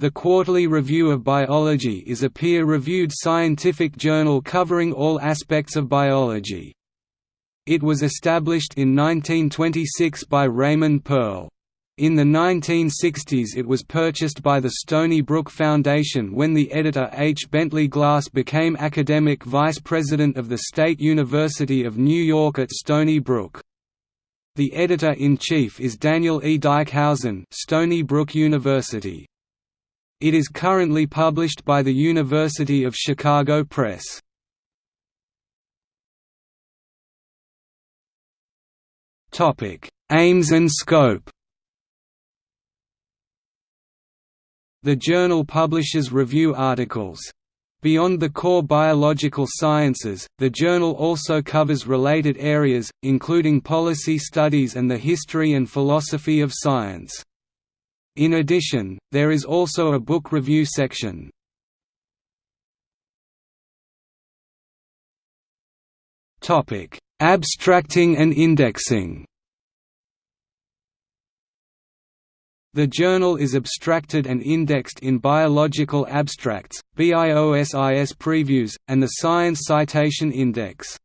The Quarterly Review of Biology is a peer-reviewed scientific journal covering all aspects of biology. It was established in 1926 by Raymond Pearl. In the 1960s it was purchased by the Stony Brook Foundation when the editor H. Bentley Glass became academic vice president of the State University of New York at Stony Brook. The editor-in-chief is Daniel E. Dykhuizen Stony Brook University. It is currently published by the University of Chicago Press. Aims and scope The journal publishes review articles. Beyond the core biological sciences, the journal also covers related areas, including policy studies and the history and philosophy of science. In addition, there is also a book review section. Abstracting and indexing The journal is abstracted and indexed in Biological Abstracts, BIOSIS Previews, and the Science Citation Index.